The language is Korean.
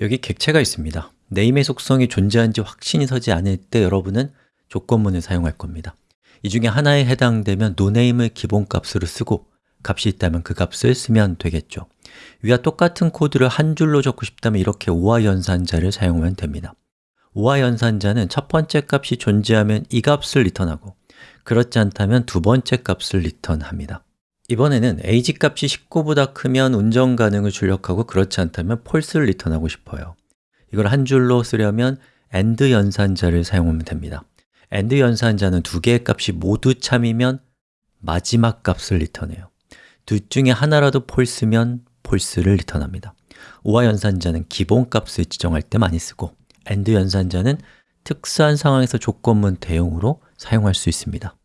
여기 객체가 있습니다. name의 속성이 존재한지 확신이 서지 않을 때 여러분은 조건문을 사용할 겁니다. 이 중에 하나에 해당되면 noname을 기본값으로 쓰고 값이 있다면 그 값을 쓰면 되겠죠. 위와 똑같은 코드를 한 줄로 적고 싶다면 이렇게 OR 연산자를 사용하면 됩니다. OR 연산자는 첫 번째 값이 존재하면 이 값을 리턴하고 그렇지 않다면 두 번째 값을 리턴합니다 이번에는 age 값이 19보다 크면 운전 가능을 출력하고 그렇지 않다면 false를 리턴하고 싶어요. 이걸 한 줄로 쓰려면 AND 연산자를 사용하면 됩니다. AND 연산자는 두 개의 값이 모두 참이면 마지막 값을 리턴해요. 둘 중에 하나라도 false면 false를 리턴합니다. 오화 연산자는 기본 값을 지정할 때 많이 쓰고 AND 연산자는 특수한 상황에서 조건문 대용으로 사용할 수 있습니다